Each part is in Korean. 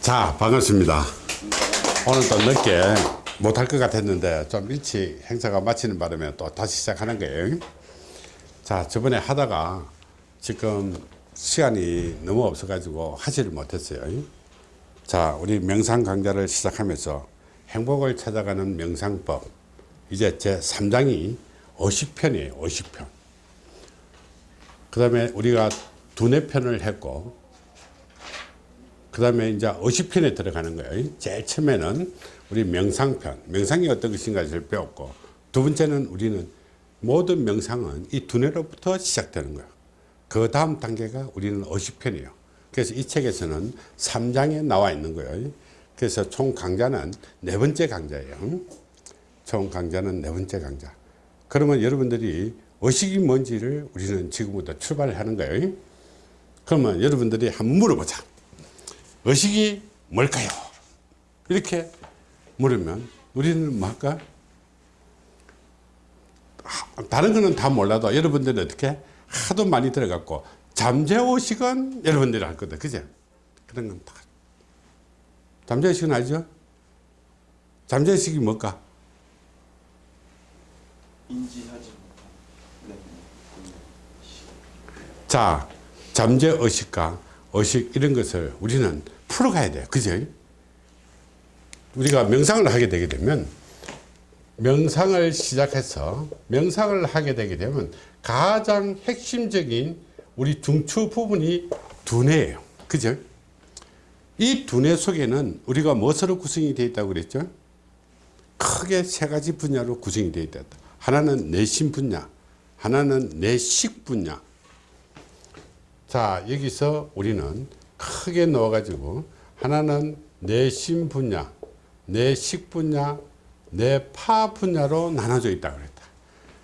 자 반갑습니다. 오늘 또 늦게 못할 것 같았는데 좀 일찍 행사가 마치는 바람에 또 다시 시작하는 거예요. 자 저번에 하다가 지금 시간이 너무 없어 가지고 하지를 못했어요. 자 우리 명상 강좌를 시작하면서 행복을 찾아가는 명상법. 이제 제 3장이 50편이에요 50편. 그 다음에 우리가 두뇌 편을 했고 그 다음에 이제 50편에 들어가는 거예요. 제일 처음에는 우리 명상편, 명상이 어떤 것인가를 배웠고, 두 번째는 우리는 모든 명상은 이 두뇌로부터 시작되는 거예요. 그 다음 단계가 우리는 50편이에요. 그래서 이 책에서는 3장에 나와 있는 거예요. 그래서 총 강좌는 네 번째 강좌예요. 총 강좌는 네 번째 강좌. 그러면 여러분들이 의식이 뭔지를 우리는 지금부터 출발을 하는 거예요. 그러면 여러분들이 한번 물어보자. 의식이 뭘까요? 이렇게 물으면 우리는 뭐 할까? 다른 거는 다 몰라도 여러분들은 어떻게 하도 많이 들어갔고 잠재의식은 여러분들이 알 거다. 그죠? 그런 건 다. 잠재의식은 알죠? 잠재의식이 뭘까? 인지하지 못한 자, 잠재의식과 의식 이런 것을 우리는 풀어가야 돼요. 그죠? 우리가 명상을 하게 되게 되면 명상을 시작해서 명상을 하게 되게 되면 가장 핵심적인 우리 중추 부분이 두뇌예요. 그죠? 이 두뇌 속에는 우리가 무엇으로 구성이 되어 있다고 그랬죠? 크게 세 가지 분야로 구성이 되어 있다. 하나는 내신 분야, 하나는 내식 분야, 자 여기서 우리는 크게 넣어 가지고 하나는 내신 분야 내식 분야 내파 분야로 나눠져 있다 그랬다.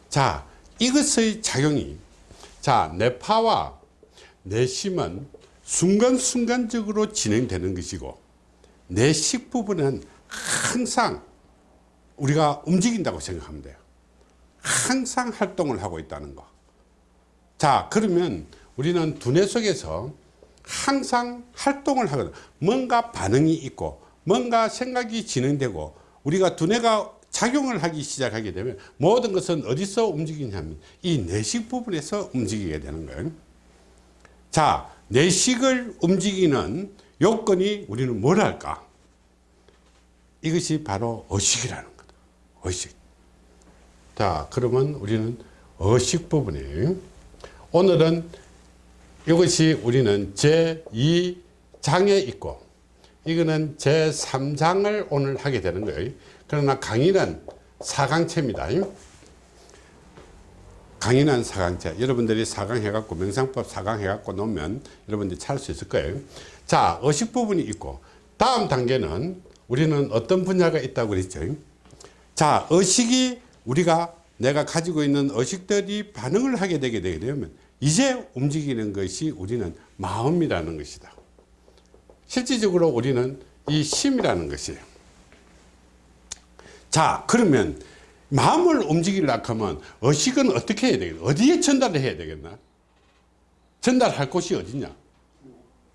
자 이것의 작용이 자 내파와 내심은 순간순간적으로 진행되는 것이고 내식 부분은 항상 우리가 움직인다고 생각하면 돼요. 항상 활동을 하고 있다는 거 자 그러면 우리는 두뇌 속에서 항상 활동을 하거든. 뭔가 반응이 있고 뭔가 생각이 진행되고 우리가 두뇌가 작용을 하기 시작하게 되면 모든 것은 어디서 움직이냐면 이 내식 부분에서 움직이게 되는 거예요. 자 내식을 움직이는 요건이 우리는 뭘 할까? 이것이 바로 의식이라는 거다. 의식. 자 그러면 우리는 의식 부분이에요 오늘은 이것이 우리는 제2장에 있고 이거는 제3장을 오늘 하게 되는 거예요. 그러나 강의는 4강체입니다. 강의는 4강체. 여러분들이 4강 해갖고 명상법 4강 해갖고 놓으면 여러분들이 찾을 수 있을 거예요. 자, 의식 부분이 있고 다음 단계는 우리는 어떤 분야가 있다고 그랬죠. 자, 의식이 우리가 내가 가지고 있는 의식들이 반응을 하게 되게 되면 이제 움직이는 것이 우리는 마음이라는 것이다. 실질적으로 우리는 이 심이라는 것이에요. 자, 그러면 마음을 움직이려고 하면 의식은 어떻게 해야 되겠나? 어디에 전달을 해야 되겠나? 전달할 곳이 어디냐?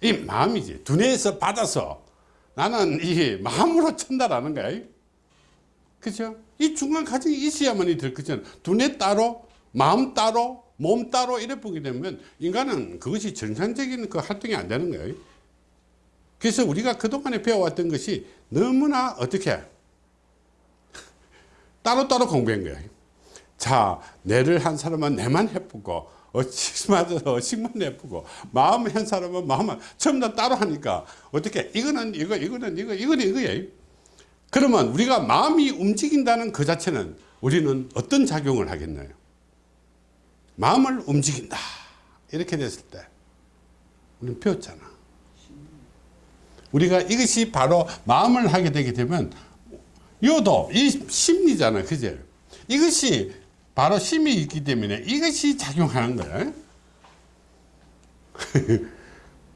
이 마음이지. 두뇌에서 받아서 나는 이 마음으로 전달하는 거야. 그죠? 이 중간 과정이 있어야만이 될 거잖아. 두뇌 따로, 마음 따로, 몸 따로 이래 보게 되면 인간은 그것이 정상적인 그 활동이 안 되는 거예요. 그래서 우리가 그동안에 배워왔던 것이 너무나 어떻게 따로따로 공부한 거예요. 자, 뇌를 한 사람은 뇌만 해보고 어식만 어식만 해보고 마음 한 사람은 마음만 전부 다 따로 하니까 어떻게 이거는 이거 이거는 이거 이거는 이거예요. 그러면 우리가 마음이 움직인다는 그 자체는 우리는 어떤 작용을 하겠나요? 마음을 움직인다. 이렇게 됐을 때 우리는 배웠잖아. 우리가 이것이 바로 마음을 하게 되게 되면 요도 이 심리잖아 그죠 이것이 바로 심이 있기 때문에 이것이 작용하는 거야.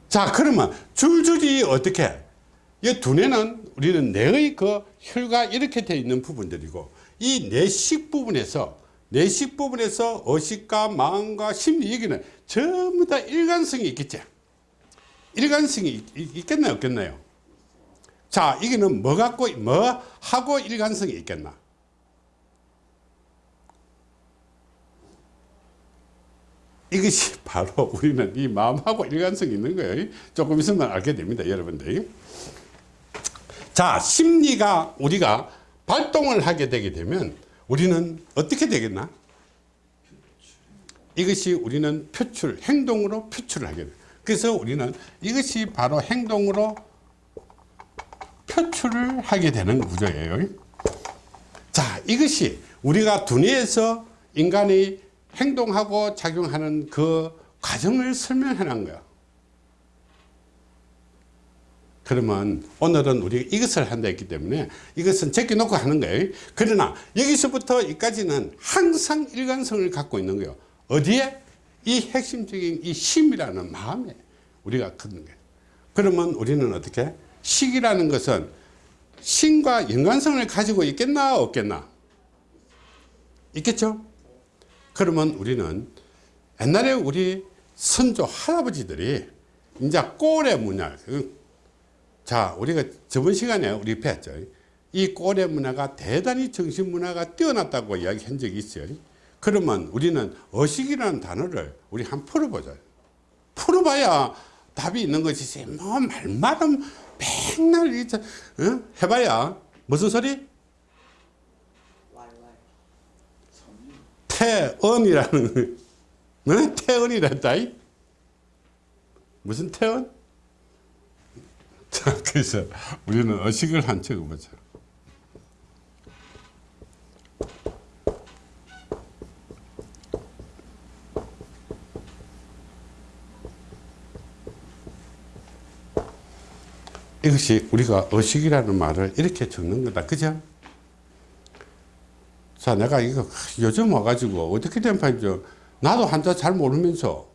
자 그러면 줄줄이 어떻게? 이 두뇌는 우리는 뇌의 그 혈과 이렇게 되어 있는 부분들이고 이 뇌식 부분에서 내식 부분에서 의식과 마음과 심리 얘기는 전부 다 일관성이 있겠지 일관성이 있, 겠나요 없겠나요 자, 이게는 뭐 갖고, 뭐 하고 일관성이 있겠나? 이것이 바로 우리는 이 마음하고 일관성이 있는 거예요. 조금 있으면 알게 됩니다, 여러분들. 자, 심리가 우리가 발동을 하게 되게 되면 우리는 어떻게 되겠나? 이것이 우리는 표출, 행동으로 표출을 하게 돼. 그래서 우리는 이것이 바로 행동으로 표출을 하게 되는 구조예요. 자, 이것이 우리가 두뇌에서 인간이 행동하고 작용하는 그 과정을 놓은 거야. 그러면 오늘은 우리가 이것을 한다 했기 때문에 이것은 제껴놓고 하는 거예요. 그러나 여기서부터 여기까지는 항상 일관성을 갖고 있는 거예요. 어디에? 이 핵심적인 이 심이라는 마음에 우리가 갖는 거예요. 그러면 우리는 어떻게? 식이라는 것은 신과 연관성을 가지고 있겠나 없겠나? 있겠죠? 그러면 우리는 옛날에 우리 선조 할아버지들이 이제 꼴의 문화 자 우리가 저번 시간에 우리 배웠죠 이 꼴의 문화가 대단히 정신 문화가 뛰어났다고 이야기한 적이 있어요 그러면 우리는 어식이라는 단어를 우리 한번 풀어보자 풀어봐야 답이 있는 것이지 뭐 말말은 맨날 이저 어? 해봐야 무슨 소리? 태언이라는 네? 태언이란다 무슨 태언? 자 그래서 우리는 어식을 한 적어보자. 이것이 우리가 어식이라는 말을 이렇게 적는 거다. 그죠? 자 내가 이거 요즘 와가지고 어떻게 된 판이죠? 나도 한자 잘 모르면서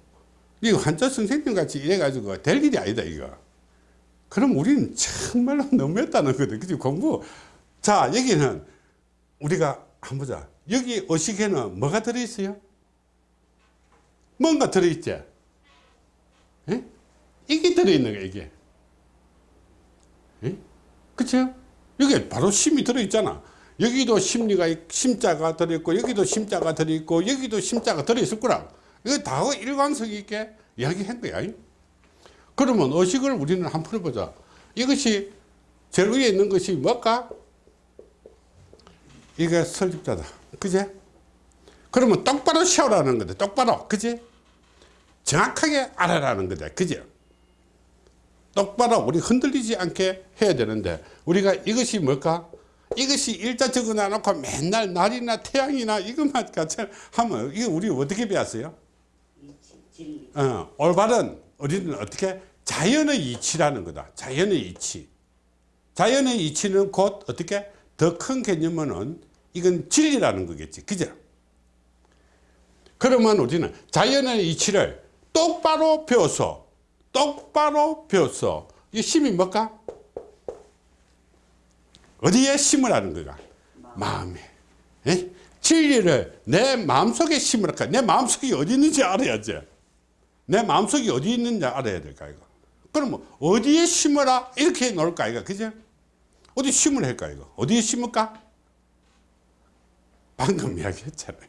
이거 한자 선생님 같이 이래가지고 될 일이 아니다 이거 그럼 우리는 정말로 너무했다는 거든 그지? 공부. 자 여기는 우리가 한번 보자. 여기 어식에는 뭐가 들어있어요? 뭔가 들어있지? 에? 이게 들어있는 거야 이게. 에? 그쵸 여기 바로 심이 들어있잖아. 여기도 심리가 있- 심자가 들어있고 여기도 심자가 들어있고 여기도 심자가 들어있을 거라 이거 다 일관성 있게 이야기한 거야 그러면 의식을 우리는 한번 풀어보자. 이것이 제일 위에 있는 것이 뭘까? 이게 설립자다. 그제 그러면 똑바로 세우라는 거다. 똑바로. 그지? 정확하게 알아라는 거다. 그죠 똑바로 우리 흔들리지 않게 해야 되는데 우리가 이것이 뭘까? 이것이 일자 적어놔 놓고 맨날 날이나 태양이나 이것만 같이 하면 이거 우리 어떻게 배웠어요? 어, 올바른 우리는 어떻게 자연의 이치라는 거다. 자연의 이치. 자연의 이치는 곧 어떻게 더 큰 개념은 이건 진리라는 거겠지. 그죠? 그러면 우리는 자연의 이치를 똑바로 배워서 똑바로 배워서 이 심이 뭘까? 어디에 심으라는 거가? 마음에. 에? 진리를 내 마음속에 심으라까? 내 마음속이 어디 있는지 알아야지. 내 마음속이 어디 있는지 알아야 될까 이거. 그러면 어디에 심어라 이렇게 놓을까 이거 그죠? 어디 심을 할까 이거? 어디에 심을까? 방금 이야기했잖아요.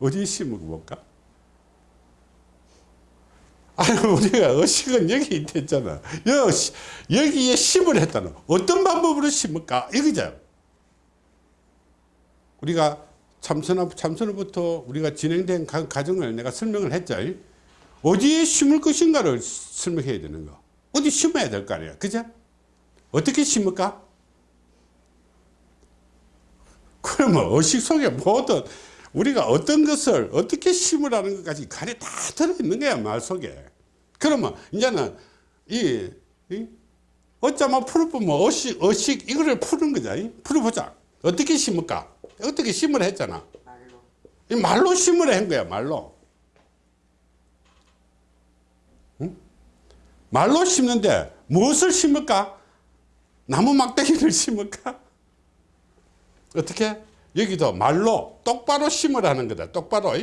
어디에 심을 볼까? 아니 우리가 의식은 여기 있댔잖아. 여기, 여기에 심을 했다는 어떤 방법으로 심을까 이거죠. 우리가 참선업 참선업부터 우리가 진행된 가- 과정을 내가 설명을 했죠. 어디에 심을 것인가를 설명해야 되는 거. 어디 심어야 될 거 아니야. 그죠? 어떻게 심을까? 그러면 의식 속에 모든 우리가 어떤 것을 어떻게 심으라는 것까지 간에 다 들어있는 거야 말 속에 그러면 이제는 이, 이 어쩌면 풀어보면 의식, 의식 이거를 푸는 이? 풀어보자 어떻게 심을까 어떻게 심으라 했잖아 이 말로 심으라 한 거야 말로 말로 심는데 무엇을 심을까 나무 막대기를 심을까 어떻게? 여기도 말로 똑바로 심으라는 거다. 똑바로.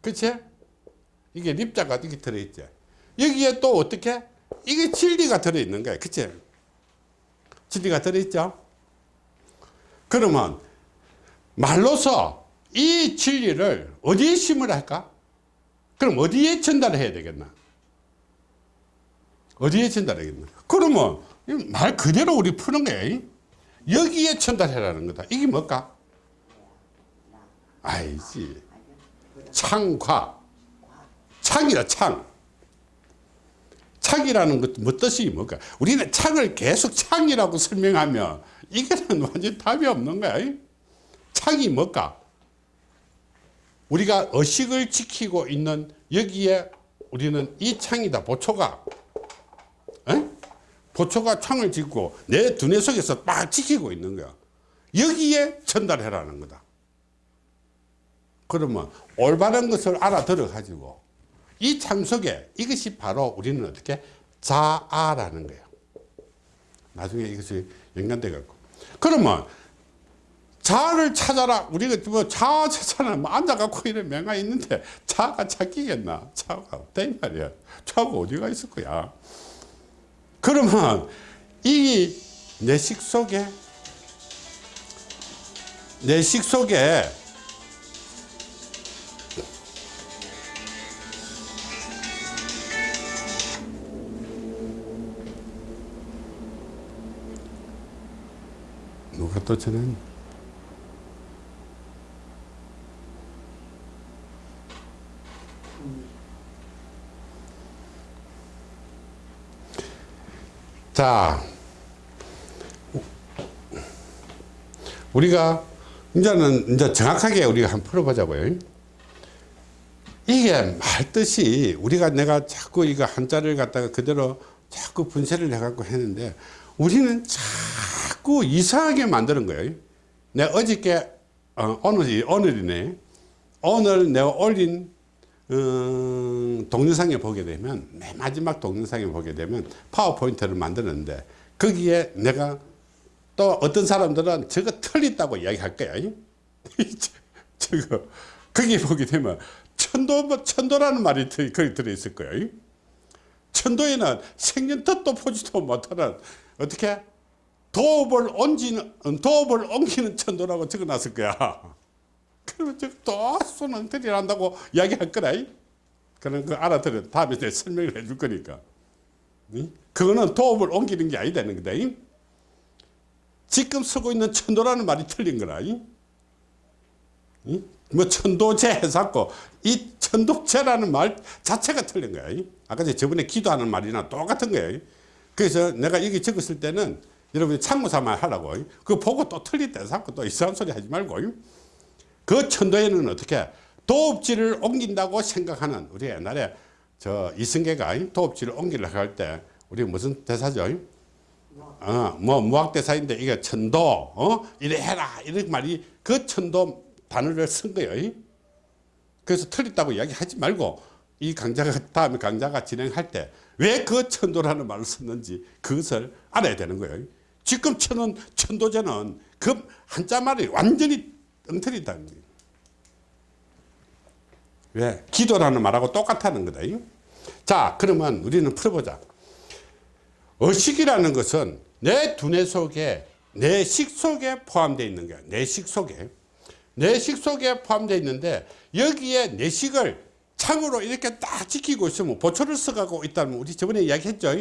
그치? 이게 립자가 이렇게 들어있지. 여기에 또 어떻게? 이게 진리가 들어있는 거야. 그치? 진리가 들어있죠? 그러면 말로서 이 진리를 어디에 심으라 할까? 그럼 어디에 전달해야 되겠나? 어디에 전달하겠나? 그러면 이말 그대로 우리 푸는 거야. 여기에 전달해라는 거다. 이게 뭘까? 알지. 창과. 창이라 창. 창이라는 것도 뭐 뜻이 뭘까? 우리는 창을 계속 창이라고 설명하면 이게는 완전 답이 없는 거야. 창이 뭘까? 우리가 의식을 지키고 있는 여기에 우리는 이 창이다. 보초가. 에? 보초가 창을 짓고 내 두뇌 속에서 딱 지키고 있는 거야. 여기에 전달해라는 거다. 그러면 올바른 것을 알아들어 가지고 이창 속에 이것이 바로 우리는 어떻게 자아라는 거예요. 나중에 이것이 연관돼 갖고. 그러면 자아를 찾아라. 우리가 뭐 자아 찾아라. 뭐 앉아 갖고 이런 명가 있는데 자아가 찾기겠나? 자아가 없다 이 말이야. 자아가 어디가 있을 거야. 그러면 이 내식 속에 내식 속에 누가 또 전화했나? 자, 우리가 이제는 이제 정확하게 우리가 한번 풀어보자고요. 이게 말 뜻이 우리가 내가 자꾸 이거 한자를 갖다가 그대로 자꾸 분쇄를 해갖고 했는데 우리는 자꾸 이상하게 만드는 거예요. 내가 어저께 어, 오늘이 오늘이네. 오늘 내가 올린 음, 동영상에 보게 되면 맨 마지막 동영상에 보게 되면 파워포인트를 만드는데 거기에 내가 또 어떤 사람들은 저거 틀렸다고 이야기할 거야. 저- 저거. 거기 보게 되면 천도 천도라는 말이 들- 거기 들어있을 거야. 천도에는 생년 뜻도 보지도 못하는 어떻게? 도업을 옮기는 도업을 옮기는 천도라고 적어놨을 거야 그러면 저또 손흥들이 한다고 이야기할 거라. 그런 거 알아들어. 다음에 내가 설명을 해줄 거니까. 응? 그거는 도업을 옮기는 게 아니다는 거다. 응? 지금 쓰고 있는 천도라는 말이 틀린 거라. 뭐 천도제 해갖고 이 천도제라는 말 자체가 틀린 거야. 응? 아까 저번에 기도하는 말이나 똑같은 거야. 그래서 내가 여기 적었을 때는 여러분이 참고 삼아 하라고. 그거 보고 또 틀렸다 해서 또 이상한 소리 하지 말고. 응? 그 천도에는 어떻게 도읍지를 옮긴다고 생각하는 우리 옛날에 저 이승계가 도읍지를 옮기려고 할 때 우리 무슨 대사죠? 어, 뭐 무학 대사인데 이게 천도, 어, 이래 해라 이런 말이 그 천도 단어를 쓴 거예요. 그래서 틀렸다고 이야기하지 말고 이 강자가 다음에 강자가 진행할 때 왜 그 천도라는 말을 썼는지 그것을 알아야 되는 거예요. 지금 천은 천도제는 그 한자 말이 완전히 엉터리다는 거예요. 왜? 기도라는 말하고 똑같다는 거다. 자, 그러면 우리는 풀어보자. 의식이라는 것은 내 두뇌 속에 내 식 속에 포함되어 있는 거야. 내 식 속에. 내 식 속에 포함되어 있는데 여기에 내 식을 창으로 이렇게 딱 지키고 있으면 보초를 써가고 있다면 우리 저번에 이야기했죠.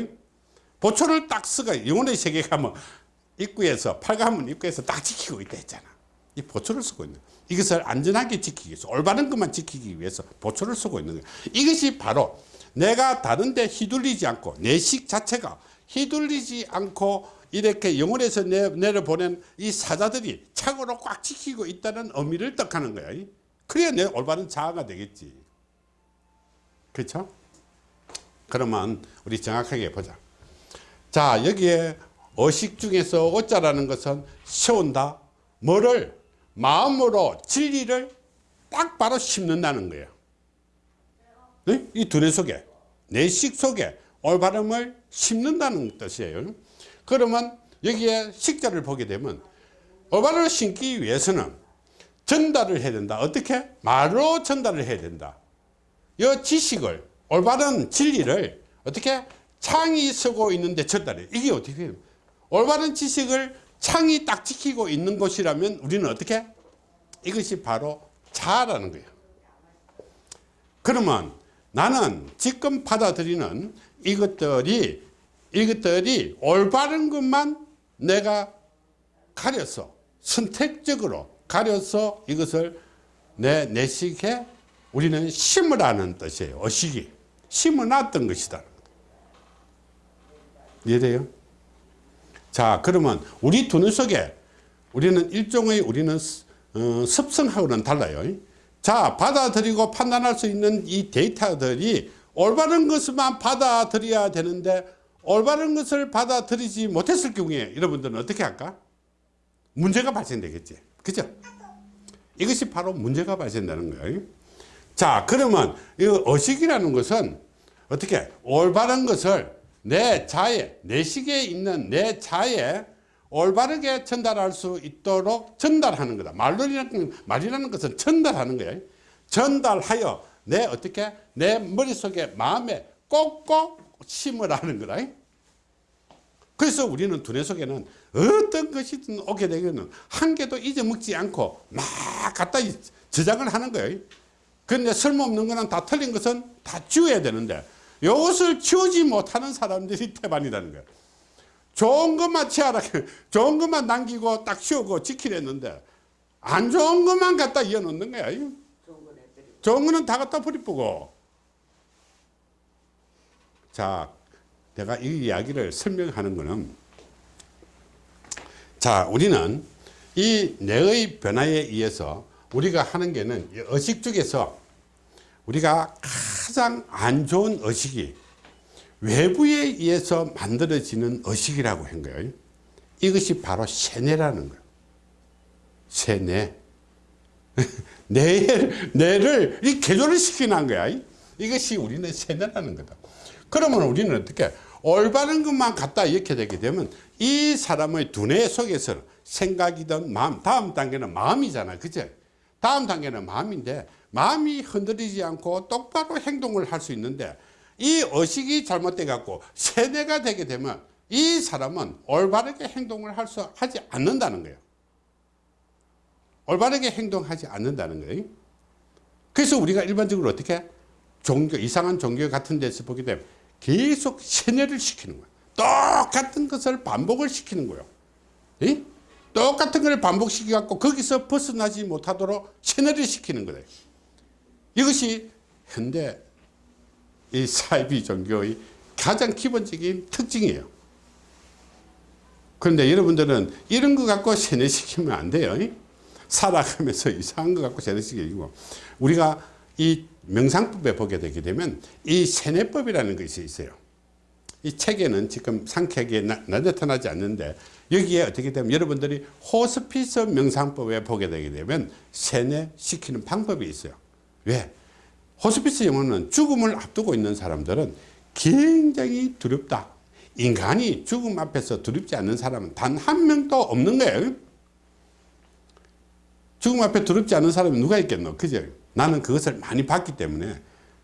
보초를 딱 써가 영혼의 세계 가면 입구에서 팔가문 입구에서 딱 지키고 있다 했잖아. 이 보초를 쓰고 있는 거야. 이것을 안전하게 지키기 위해서 올바른 것만 지키기 위해서 보초를 쓰고 있는 거야. 이것이 바로 내가 다른데 휘둘리지 않고 내식 자체가 휘둘리지 않고 이렇게 영혼에서 내, 내려보낸 이 사자들이 착오로 꽉 지키고 있다는 의미를 뜻하는 거야. 그래야 내 올바른 자아가 되겠지. 그렇죠? 그러면 우리 정확하게 보자. 자 여기에 어식 중에서 어자라는 것은 세운다. 뭐를 마음으로 진리를 딱 바로 심는다는 거예요. 네? 이 두뇌 속에 내식 속에 올바름을 심는다는 뜻이에요. 그러면 여기에 식자를 보게 되면 올바름을 심기 위해서는 전달을 해야 된다. 어떻게? 말로 전달을 해야 된다. 이 지식을 올바른 진리를 어떻게 창이 쓰고 있는데 전달해. 이게 어떻게 해요? 올바른 지식을 창이 딱 지키고 있는 곳이라면 우리는 어떻게? 이것이 바로 자라는 거예요. 그러면 나는 지금 받아들이는 이것들이 이것들이 올바른 것만 내가 가려서 선택적으로 가려서 이것을 내 내식에 우리는 심으라는 뜻이에요. 어식이 심어놨던 것이다. 이해돼요? 자 그러면 우리 두뇌 속에 우리는 일종의 우리는 어, 습성하고는 달라요. 자 받아들이고 판단할 수 있는 이 데이터들이 올바른 것만 받아들여야 되는데 올바른 것을 받아들이지 못했을 경우에 여러분들은 어떻게 할까? 문제가 발생되겠지. 그죠? 이것이 바로 문제가 발생되는 거예요. 자, 그러면 이 의식이라는 것은 어떻게 올바른 것을 내 자에, 내 식에 있는 내 자에 올바르게 전달할 수 있도록 전달하는 거다. 말이라는, 말이라는 것은 전달하는 거예요. 전달하여 내 어떻게 내 머릿속에 마음에 꼭꼭 심으라는 거다. 그래서 우리는 두뇌 속에는 어떤 것이든 오게 되면 한 개도 잊어먹지 않고 막 갖다 저장을 하는 거예요. 그런데 쓸모없는 거는 다 틀린 것은 다 지워야 되는데 이것을 지우지 못하는 사람들이 태반이라는 거예요. 좋은 것만 치아라. 좋은 것만 남기고 딱 치우고 지키랬는데 안 좋은 것만 갖다 이어놓는 거야. 좋은 거는 다 갖다 버리고. 자, 내가 이 이야기를 설명하는 거는 자, 우리는 이 뇌의 변화에 의해서 우리가 하는 게는 이 의식 중에서 우리가 가장 안 좋은 의식이 외부에 의해서 만들어지는 의식이라고 한 거예요. 이것이 바로 세뇌라는 거예요. 세뇌. 뇌를, 뇌를 이 개조를 시키는 거야. 이것이 우리는 세뇌라는 거다. 그러면 우리는 어떻게 올바른 것만 갖다 이렇게 되게 되면 이 사람의 두뇌 속에서 생각이든 마음, 다음 단계는 마음이잖아. 그죠? 다음 단계는 마음인데 마음이 흔들리지 않고 똑바로 행동을 할 수 있는데 이 의식이 잘못돼 갖고 세뇌가 되게 되면 이 사람은 올바르게 행동을 할 수 하지 않는다는 거예요. 올바르게 행동하지 않는다는 거예요. 그래서 우리가 일반적으로 어떻게 종교 이상한 종교 같은 데서 보게 되면 계속 세뇌를 시키는 거예요. 똑같은 것을 반복을 시키는 거예요. 에? 똑같은 걸 반복시켜 갖고 거기서 벗어나지 못하도록 세뇌를 시키는 거예요. 이것이 현대 이 사이비 종교의 가장 기본적인 특징이에요. 그런데 여러분들은 이런 거 갖고 세뇌시키면 안 돼요. 살아가면서 이상한 거 갖고 세뇌시키고 우리가 이 명상법에 보게 되게 되면 이 세뇌법이라는 것이 있어요. 이 책에는 지금 상쾌하게 나, 나타나지 않는데 여기에 어떻게 되면 여러분들이 호스피스 명상법에 보게 되게 되면 세뇌시키는 방법이 있어요. 왜? 호스피스 영어는 죽음을 앞두고 있는 사람들은 굉장히 두렵다. 인간이 죽음 앞에서 두렵지 않는 사람은 단 한 명도 없는 거예요. 죽음 앞에 두렵지 않은 사람이 누가 있겠노? 그죠? 나는 그것을 많이 봤기 때문에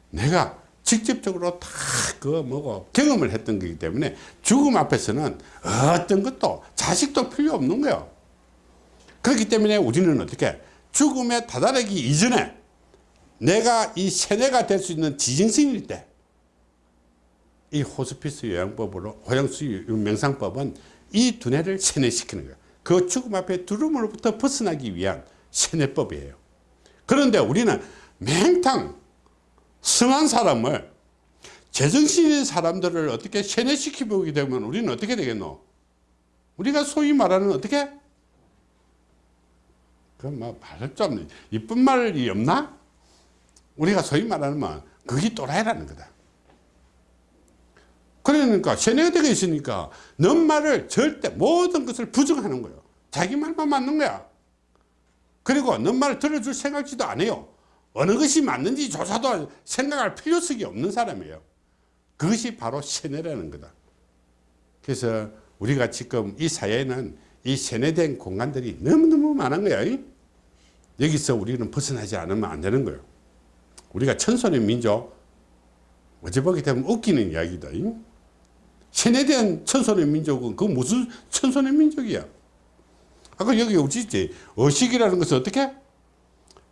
내가 직접적으로 다 그 뭐고 경험을 했던 거기 때문에 죽음 앞에서는 어떤 것도 자식도 필요 없는 거예요. 그렇기 때문에 우리는 어떻게 죽음에 다다르기 이전에 내가 이 세뇌가 될 수 있는 지정신일 때 이 호스피스 요양법으로 호양수 명상법은 이 두뇌를 세뇌시키는 거예요. 그 죽음 앞에 두려움으로부터 벗어나기 위한 세뇌법이에요. 그런데 우리는 맹탕 성한 사람을 제정신인 사람들을 어떻게 세뇌시키게 되면 우리는 어떻게 되겠노? 우리가 소위 말하는 어떻게? 그뭐 말을 좀 이쁜 말이 없나? 우리가 소위 말하는 뭐 그게 또라이라는 거다. 그러니까 세뇌가 되어 있으니까 넌 말을 절대 모든 것을 부정하는 거예요. 자기 말만 맞는 거야. 그리고 넌 말을 들어줄 생각지도 안 해요. 어느 것이 맞는지 조사도 생각할 필요성이 없는 사람이에요. 그것이 바로 세뇌라는 거다. 그래서 우리가 지금 이 사회에는 이 세뇌된 공간들이 너무너무 많은 거야. 여기서 우리는 벗어나지 않으면 안 되는 거예요. 우리가 천손의 민족, 어제 보게 되면 웃기는 이야기다. 세뇌된 천손의 민족은 그 무슨 천손의 민족이야? 아까 여기 오지지 의식이라는 것은 어떻게?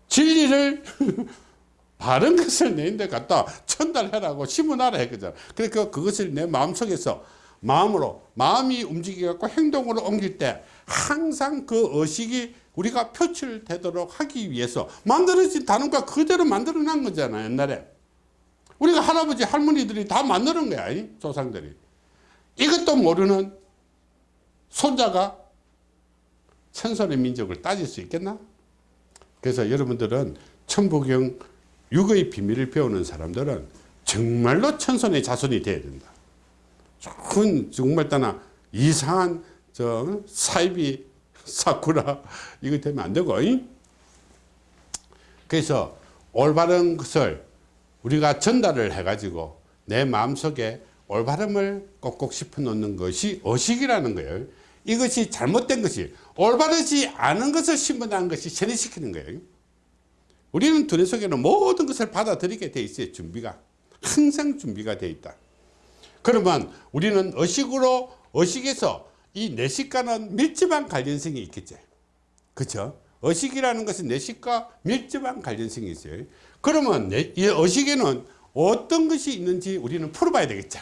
진리를 바른 것을 내인데 갖다 전달해라고 심문하라 했거든. 그러니까 그것을 내 마음속에서 마음으로 마음이 움직여갖고 행동으로 옮길 때 항상 그 의식이 우리가 표출되도록 하기 위해서 만들어진 단어가 그대로 만들어 난 거잖아 옛날에 우리가 할아버지 할머니들이 다 만드는 거야 이 조상들이 이것도 모르는 손자가 천선의 민족을 따질 수 있겠나? 그래서 여러분들은 천부경 육의 비밀을 배우는 사람들은 정말로 천선의 자손이 돼야 된다. 큰 정말 따나 이상한 저 사이비 사쿠라 이거 되면 안 되고 이? 그래서 올바른 것을 우리가 전달을 해 가지고 내 마음속에 올바름을 꼭꼭 씹어 놓는 것이 의식이라는 거예요. 이것이 잘못된 것이 올바르지 않은 것을 심어놓은 것이 세뇌시키는 거예요. 우리는 두뇌 속에는 모든 것을 받아들이게 돼 있어요. 준비가 항상 준비가 돼 있다. 그러면 우리는 의식으로 의식에서 이 내식과는 밀접한 관련성이 있겠죠. 그렇죠? 의식이라는 것은 내식과 밀접한 관련성이 있어요. 그러면 내, 이 의식에는 어떤 것이 있는지 우리는 풀어봐야 되겠죠.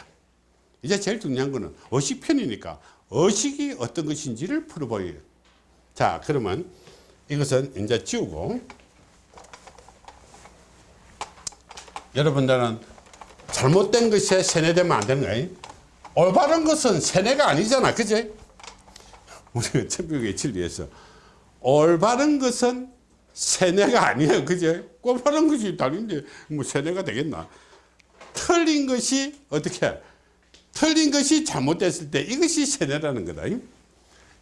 이제 제일 중요한 거는 의식편이니까 의식이 어떤 것인지를 풀어봐야 돼요. 자, 그러면 이것은 이제 지우고 여러분들은 잘못된 것에 세뇌되면 안 되는 거예요. 올바른 것은 세뇌가 아니잖아. 그지? 우리가 천국의 진리에서 올바른 것은 세뇌가 아니에요. 그죠? 올바른 것이 다른데 뭐 세뇌가 되겠나? 틀린 것이 어떻게? 틀린 것이 잘못됐을 때 이것이 세뇌라는 거다.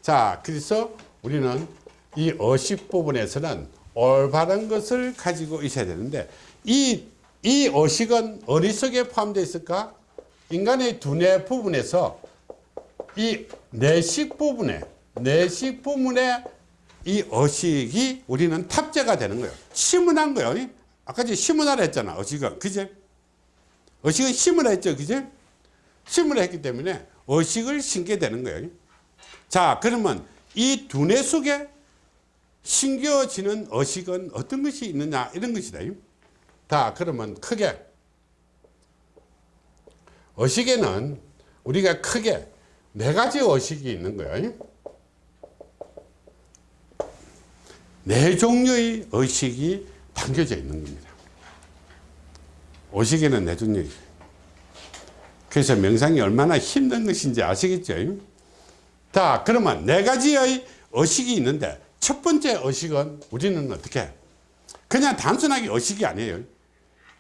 자, 그래서 우리는 이 의식 부분에서는 올바른 것을 가지고 있어야 되는데 이, 이 의식은 어디 속에 포함되어 있을까? 인간의 두뇌 부분에서 이 내식 부분에 내식 부분에 이 의식이 우리는 탑재가 되는 거예요. 심은한 거예요. 아까 전 심은하라 했잖아. 의식은. 그제? 의식은 심으라 했죠. 그제? 심으라 했기 때문에 의식을 심게 되는 거예요. 자, 그러면 이 두뇌 속에 심겨지는 의식은 어떤 것이 있느냐 이런 것이다. 자, 그러면 크게 의식에는 우리가 크게 네 가지 의식이 있는 거예요. 네 종류의 의식이 담겨져 있는 겁니다. 의식에는 네 종류의 그래서 명상이 얼마나 힘든 것인지 아시겠죠? 자, 그러면 네 가지의 의식이 있는데 첫 번째 의식은 우리는 어떻게? 그냥 단순하게 의식이 아니에요.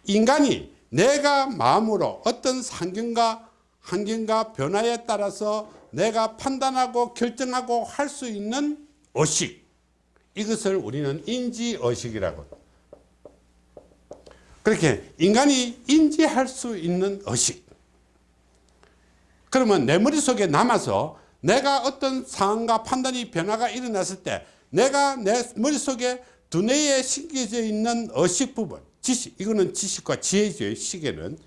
인간이 내가 마음으로 어떤 환경과 환경과 변화에 따라서 내가 판단하고 결정하고 할 수 있는 의식. 이것을 우리는 인지의식이라고. 그렇게 인간이 인지할 수 있는 의식. 그러면 내 머릿속에 남아서 내가 어떤 상황과 판단이 변화가 일어났을 때 내가 내 머릿속에 두뇌에 심겨져 있는 의식 부분 지식 이거는 지식과 지혜죠 시계는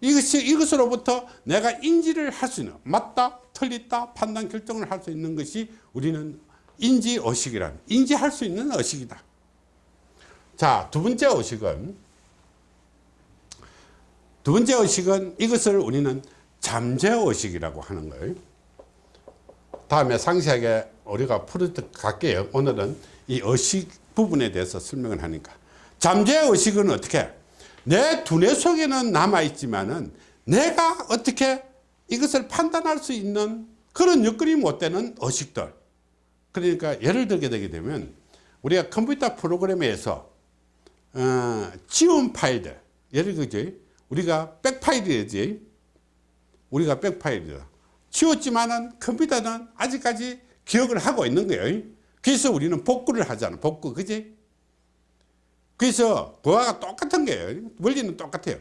이것이 이것으로부터 내가 인지를 할 수 있는 맞다 틀리다 판단 결정을 할 수 있는 것이 우리는 인지 의식이란 인지할 수 있는 의식이다. 자 두 번째 의식은 두 번째 의식은 이것을 우리는 잠재 의식이라고 하는 거예요. 다음에 상세하게 우리가 풀어도 갈게요. 오늘은 이 의식 부분에 대해서 설명을 하니까 잠재 의식은 어떻게? 내 두뇌 속에는 남아있지만은 내가 어떻게 이것을 판단할 수 있는 그런 여건이 못 되는 의식들. 그러니까 예를 들게 되게 되면 우리가 컴퓨터 프로그램에서 어, 지운 파일들. 예를 들죠 우리가 백파일이지? 우리가 백파일이다 지웠지만은 컴퓨터는 아직까지 기억을 하고 있는 거예요. 그래서 우리는 복구를 하잖아. 복구 그지 그래서 그와 똑같은 거예요. 원리는 똑같아요.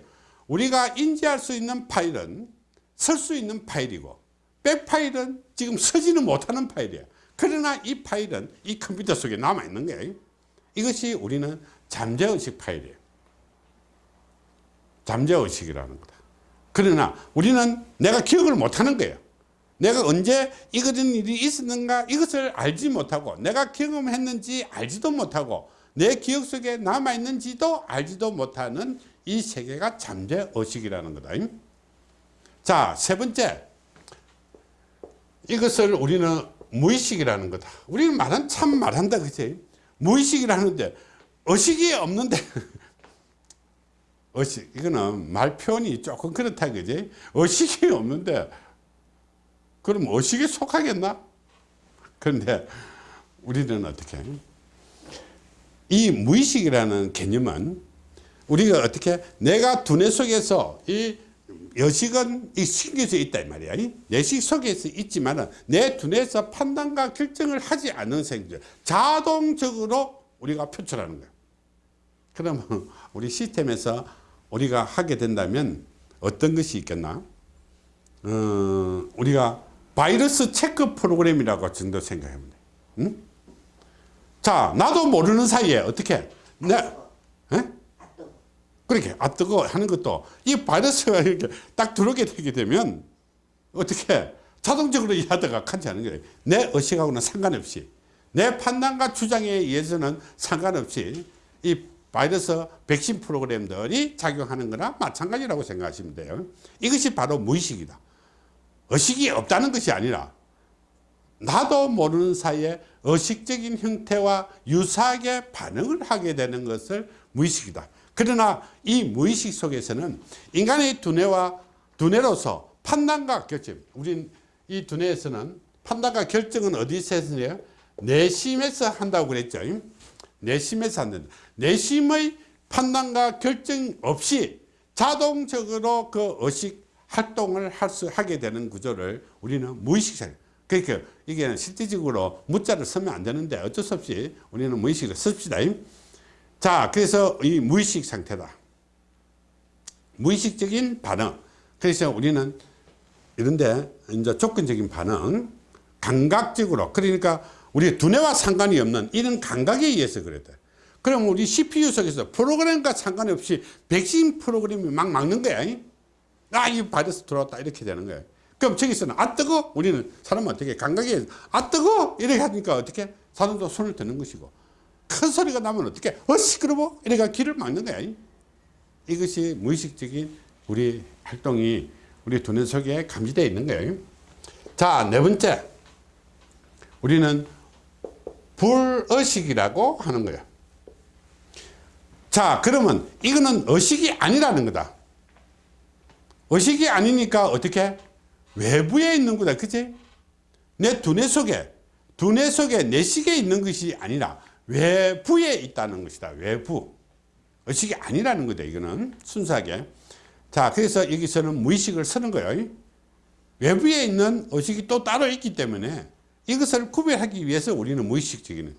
우리가 인지할 수 있는 파일은 쓸 수 있는 파일이고 백파일은 지금 쓰지는 못하는 파일이에요. 그러나 이 파일은 이 컴퓨터 속에 남아 있는 거예요. 이것이 우리는 잠재의식 파일이에요. 잠재의식이라는 거다. 그러나 우리는 내가 기억을 못하는 거예요. 내가 언제 이런 일이 있었는가 이것을 알지 못하고 내가 경험했는지 알지도 못하고 내 기억 속에 남아있는지도 알지도 못하는 이 세계가 잠재의식이라는 거다. 자, 세 번째. 이것을 우리는 무의식이라는 거다. 우리는 말은 참 말한다. 그치? 무의식이라는데 의식이 없는데 의식 이거는 말 표현이 조금 그렇다 그지 의식이 없는데 그럼 의식에 속하겠나 그런데 우리는 어떻게 이 무의식이라는 개념은 우리가 어떻게 내가 두뇌 속에서 이 여식은 이 신겨져 있다 이 말이야 이 내식 속에서 있지만 내 두뇌에서 판단과 결정을 하지 않는 생들 자동적으로 우리가 표출하는 거야 그러면 우리 시스템에서 우리가 하게 된다면 어떤 것이 있겠나? 어, 우리가 바이러스 체크 프로그램이라고 정도 생각하면 돼. 응? 자, 나도 모르는 사이에 어떻게? 내, 에? 그렇게 아 뜨거 하는 것도 이 바이러스가 이렇게 딱 들어오게 되게 되면 어떻게 자동적으로 이 하다가 간지 않은 거예요. 내 의식하고는 상관없이 내 판단과 주장에 의해서는 상관없이 이 바이러스 백신 프로그램들이 작용하는 거나 마찬가지라고 생각하시면 돼요. 이것이 바로 무의식이다. 의식이 없다는 것이 아니라 나도 모르는 사이에 의식적인 형태와 유사하게 반응을 하게 되는 것을 무의식이다. 그러나 이 무의식 속에서는 인간의 두뇌와 두뇌로서 판단과 결정, 우린 이 두뇌에서는 판단과 결정은 어디서 해요? 내심에서 한다고 그랬죠. 내심에서 한다. 내심의 판단과 결정 없이 자동적으로 그 의식 활동을 할 수 하게 되는 구조를 우리는 무의식 상 그러니까 이게 실질적으로 무자를 쓰면 안 되는데 어쩔 수 없이 우리는 무의식을 씁시다. 자, 그래서 이 무의식 상태다. 무의식적인 반응. 그래서 우리는 이런데 이제 조건적인 반응, 감각적으로 그러니까 우리 두뇌와 상관이 없는 이런 감각에 의해서 그랬다. 그럼 우리 CPU 속에서 프로그램과 상관없이 백신 프로그램이 막 막는 거야. 아, 이 바이러스 들어왔다. 이렇게 되는 거야. 그럼 저기서는 아 뜨거? 우리는 사람은 어떻게 감각에 아 뜨거? 이렇게 하니까 어떻게 사람도 손을 드는 것이고 큰 소리가 나면 어떻게 어 시끄러워? 이래가 귀를 막는 거야. 이것이 무의식적인 우리 활동이 우리 두뇌 속에 감지되어 있는 거예요. 자네 번째. 우리는 불의식이라고 하는 거예요. 자 그러면 이거는 의식이 아니라는 거다. 의식이 아니니까 어떻게 외부에 있는 거다 그치? 내 두뇌 속에 두뇌 속에 내식에 있는 것이 아니라 외부에 있다는 것이다 외부. 의식이 아니라는 거다 이거는. 순수하게. 자 그래서 여기서는 무의식을 쓰는 거예요. 외부에 있는 의식이 또 따로 있기 때문에 이것을 구별하기 위해서 우리는 무의식적인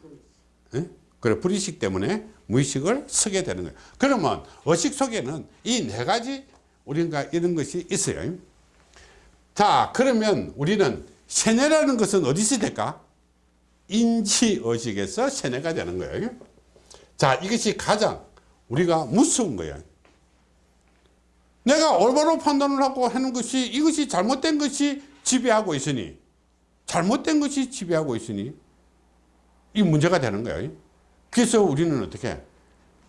예? 그래 불의식 때문에 무의식을 쓰게 되는 거예요. 그러면 의식 속에는 이 네 가지 우리가 이런 것이 있어요 자 그러면 우리는 세뇌라는 것은 어디서 될까? 인지의식에서 세뇌가 되는 거예요. 자 이것이 가장 우리가 무서운 거예요. 내가 올바로 판단을 하고 하는 것이 이것이 잘못된 것이 지배하고 있으니 잘못된 것이 지배하고 있으니 이 문제가 되는 거예요. 그래서 우리는 어떻게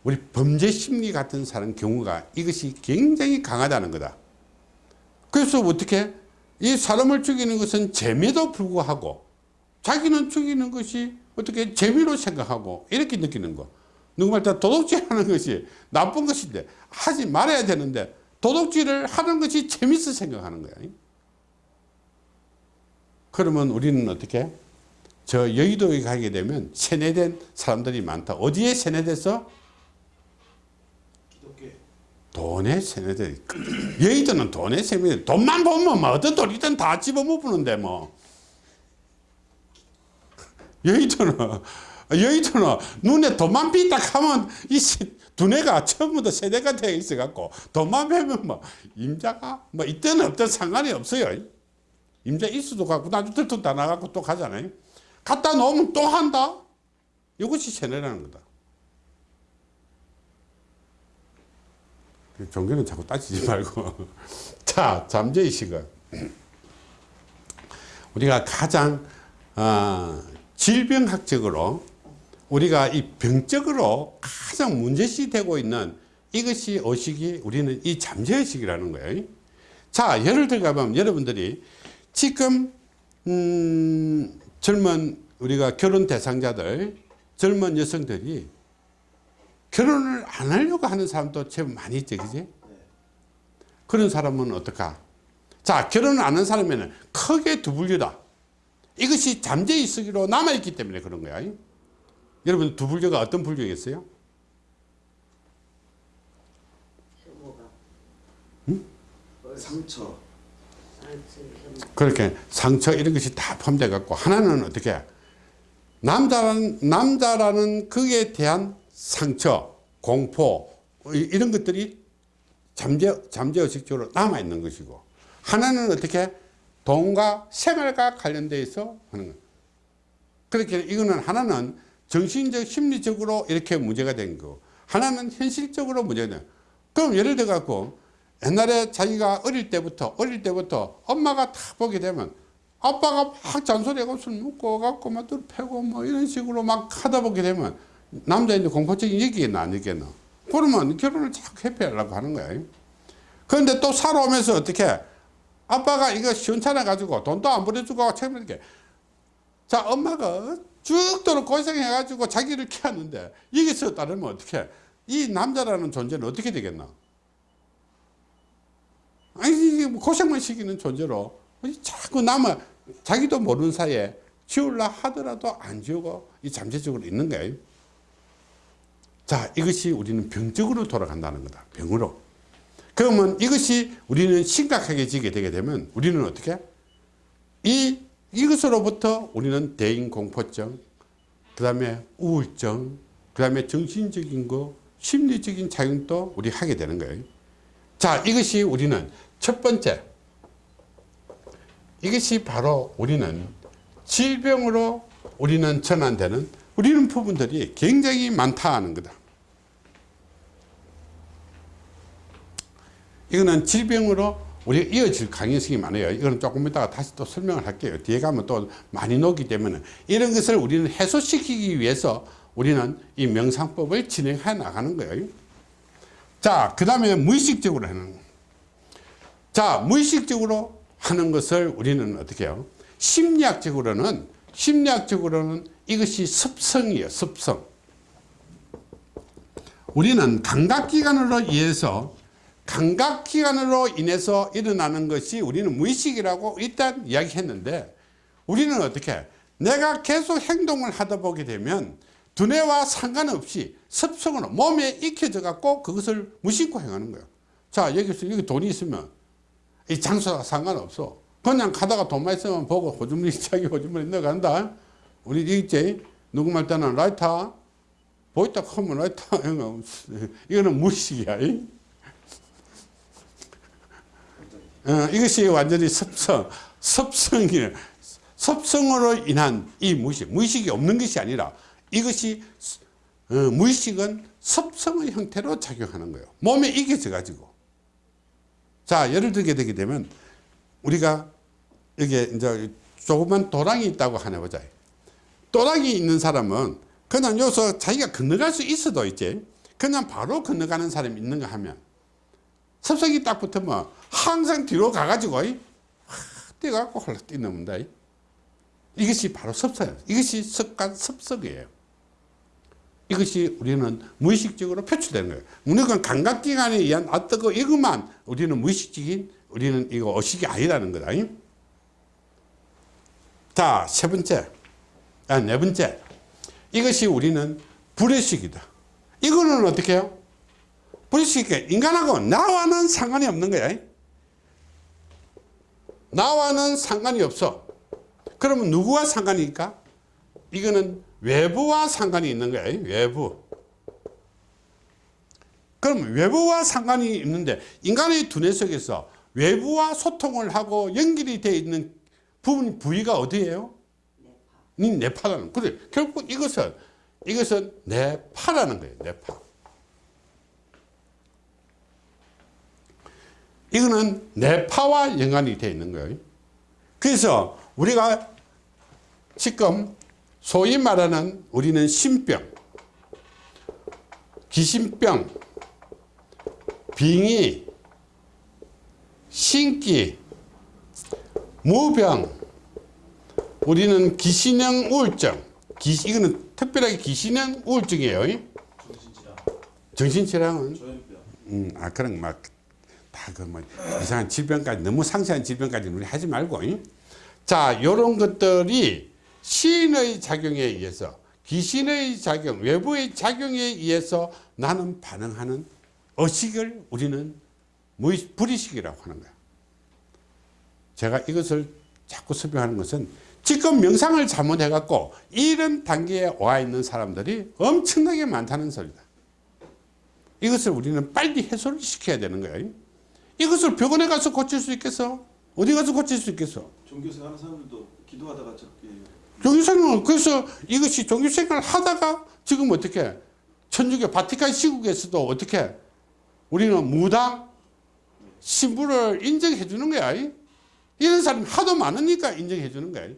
우리 범죄 심리 같은 사람 경우가 이것이 굉장히 강하다는 거다. 그래서 어떻게 이 사람을 죽이는 것은 재미도 불구하고 자기는 죽이는 것이 어떻게 재미로 생각하고 이렇게 느끼는 거. 누구말 다. 도둑질 하는 것이 나쁜 것인데 하지 말아야 되는데 도둑질을 하는 것이 재밌어 생각하는 거야. 그러면 우리는 어떻게? 저 여의도에 가게 되면 세뇌된 사람들이 많다. 어디에 세뇌돼서 돈에 세뇌돼 여의도는 돈에 세뇌돼 돈만 보면 뭐 어떤 돈이든 다 집어먹는데 뭐. 여의도는 여의도는 눈에 돈만 빈다 하면 이 세- 두뇌가 처음부터 세대가 되어 있어 갖고 돈만 빼면 뭐 임자가 뭐 있든 없든 상관이 없어요. 임자 있어도 갖고 나중에 들통 다 나가고 또 가잖아요. 갖다 놓으면 또 한다. 이것이 세뇌라는 거다 종교는 자꾸 따지지 말고. 자, 잠재의식은 우리가 가장 어, 질병학적으로 우리가 이 병적으로 가장 문제시 되고 있는 이것이 의식이 우리는 이 잠재의식이라는 거예요. 자, 예를 들어가면 여러분들이 지금 음, 젊은 우리가 결혼 대상자들 젊은 여성들이 결혼을 안 하려고 하는 사람도 제법 많이 있죠, 그지? 그런 사람은 어떨까? 자, 결혼을 안 한 사람에는 크게 두 분류다. 이것이 잠재의식으로 남아있기 때문에 그런 거야. 여러분, 두 분류가 어떤 분류겠어요? 상처. 그렇게 상처 이런 것이 다 포함되어 갖고 하나는 어떻게 남자라는 남자라는 그에 대한 상처 공포 이- 이런 것들이 잠재 잠재의식적으로 남아 있는 것이고 하나는 어떻게 돈과 생활과 관련돼 있어 하는 거 그렇게 이거는 하나는 정신적 심리적으로 이렇게 문제가 된 거 하나는 현실적으로 문제가 된 거. 그럼 예를 들어 갖고 옛날에 자기가 어릴 때부터 어릴 때부터 엄마가 딱 보게 되면 아빠가 막 잔소리하고 술 먹고 갖고 막들 패고 뭐 이런 식으로 막 하다 보게 되면 남자인데 공포증이 여기겠나 안 여기겠나. 그러면 결혼을 자꾸 회피하려고 하는 거야. 그런데 또 살아오면서 어떻게 아빠가 이거 시원찮아 가지고 돈도 안 보내주고 책임있게. 자 엄마가 죽도록 고생해 가지고 자기를 키웠는데 여기서 따르면 어떻게 이 남자라는 존재는 어떻게 되겠나? 아니 뭐 고생만 시키는 존재로 자꾸 남아 자기도 모르는 사이에 지울라 하더라도 안 지우고 이 잠재적으로 있는 거예요 자 이것이 우리는 병적으로 돌아간다는 거다. 병으로. 그러면 이것이 우리는 심각하게 지게 되게 되면 우리는 어떻게? 이 이것으로부터 우리는 대인공포증 그 다음에 우울증 그 다음에 정신적인 거 심리적인 작용도 우리 하게 되는 거예요. 자 이것이 우리는 첫 번째. 이것이 바로 우리는 질병으로 우리는 전환되는 우리는 부분들이 굉장히 많다 하는 거다. 이거는 질병으로 우리 이어질 가능성이 많아요. 이거는 조금 이따가 다시 또 설명을 할게요. 뒤에 가면 또 많이 녹기 때문에. 이런 것을 우리는 해소시키기 위해서 우리는 이 명상법을 진행해 나가는 거예요. 자, 그 다음에 무의식적으로 하는 거. 자, 무의식적으로 하는 것을 우리는 어떻게 해요? 심리학적으로는, 심리학적으로는 이것이 습성이에요, 습성. 우리는 감각기관으로 인해서, 감각기관으로 인해서 일어나는 것이 우리는 무의식이라고 일단 이야기했는데, 우리는 어떻게, 내가 계속 행동을 하다 보게 되면, 두뇌와 상관없이 습성으로 몸에 익혀져 갖고 그것을 무심코 행하는 거예요. 자, 여기서 여기 돈이 있으면 이 장소와 상관없어. 그냥 가다가 돈만 있으면 보고 호주머니 자기 호주머니 넣어간다. 우리 있지? 누구 말 때는 라이터 보이다 하면 라이터 이거는 무식이야. 이? 어, 이것이 완전히 습성, 습성이에요. 습성으로 인한 이 무의식, 무의식이 없는 것이 아니라 이것이 어, 무의식은 습성의 형태로 작용하는 거예요. 몸에 익혀져 가지고. 자, 예를 들게 되게 되면 우리가 이게 이제 조그만 도랑이 있다고 하나 보자. 도랑이 있는 사람은 그냥 여기서 자기가 건너갈 수 있어도 있지. 그냥 바로 건너가는 사람이 있는가 하면 습성이 딱 붙으면 항상 뒤로 가가지고 뛰어갖고 홀라 뛰는다. 이것이 바로 습성이에요. 이것이 습관 습성이에요. 이것이 우리는 무의식적으로 표출되는 거예요. 우리가 감각기관에 의한 어떤 거 이것만 우리는 무의식적인 우리는 이거 의식이 아니라는 거다. 자, 세 번째. 아, 네 번째. 이것이 우리는 불의식이다. 이거는 어떻게 해요? 불의식, 인간하고 나와는 상관이 없는 거야. 나와는 상관이 없어. 그러면 누구와 상관이니까? 이거는 외부와 상관이 있는 거예요. 외부. 그럼 외부와 상관이 있는데 인간의 두뇌 속에서 외부와 소통을 하고 연결이 되어 있는 부분 부위가 어디예요? 이 뇌파라는 그래 결국 이것은 이것은 뇌파라는 거예요. 뇌파. 이거는 뇌파와 연관이 되어 있는 거예요. 그래서 우리가 지금 소위 말하는 우리는 신병, 귀신병, 빙의, 신기, 무병, 우리는 기신형 우울증, 기, 이거는 특별하게 기신형 우울증이에요. 정신질환, 정신질환은? 조현병, 음, 아 그런 막 다 그 뭐 이상한 질병까지 너무 상세한 질병까지 우리 하지 말고 잉? 자 요런 것들이 시인의 작용에 의해서 귀신의 작용 외부의 작용에 의해서 나는 반응하는 의식을 우리는 무의 불의식이라고 하는 거야 제가 이것을 자꾸 설명하는 것은 지금 명상을 잘못해 갖고 이런 단계에 와 있는 사람들이 엄청나게 많다는 소리다 이것을 우리는 빨리 해소를 시켜야 되는 거예요. 이것을 병원에 가서 고칠 수 있겠어? 어디 가서 고칠 수 있겠어? 종교생 하는 사람들도 기도하다가 저렇게 종교생활 그래서 이것이 종교생활 하다가 지금 어떻게 천주교 바티칸 시국에서도 어떻게 우리는 무당 신부를 인정해 주는 거야. 이런 사람이 하도 많으니까 인정해 주는 거야.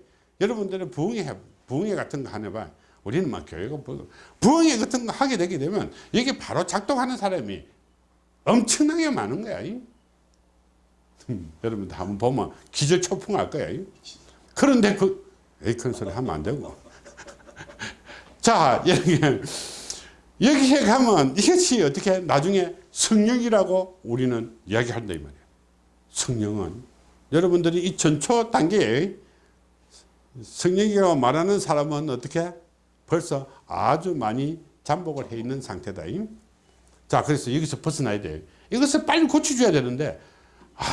여러분들은 부흥회 부흥회 같은 거 하나 봐. 우리는 막 교회가 뭐- 부흥회 같은 거 하게 되게 되면 이게 바로 작동하는 사람이 엄청나게 많은 거야. 음, 여러분들 한번 보면 기절 초풍할 거야. 그런데 그 에이 큰 소리 하면 안 되고. 자 여기 여기에 가면 이것이 어떻게 나중에 성령이라고 우리는 이야기한다 이 말이야. 성령은 여러분들이 이 전초 단계에 성령이라고 말하는 사람은 어떻게 벌써 아주 많이 잠복을 해 있는 상태다. 자, 그래서 여기서 벗어나야 돼. 이것을 빨리 고쳐줘야 되는데, 아,